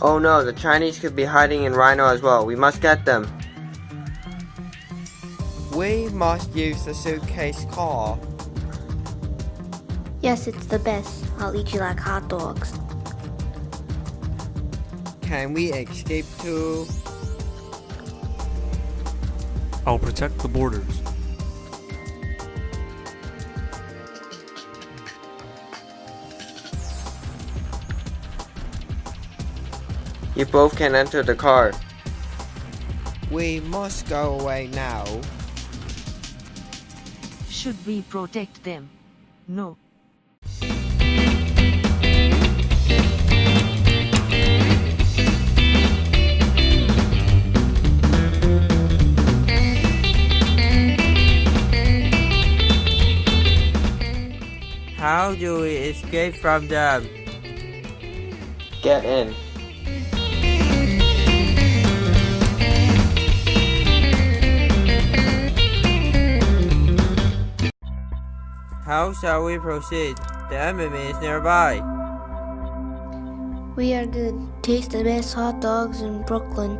Oh no, the Chinese could be hiding in Rhino as well. We must get them. We must use the suitcase car. Yes, it's the best. I'll eat you like hot dogs. Can we escape too? I'll protect the borders. You both can enter the car. We must go away now. Should we protect them? No. How do we escape from them? Get in. How shall we proceed? The enemy is nearby. We are good. Taste the best hot dogs in Brooklyn.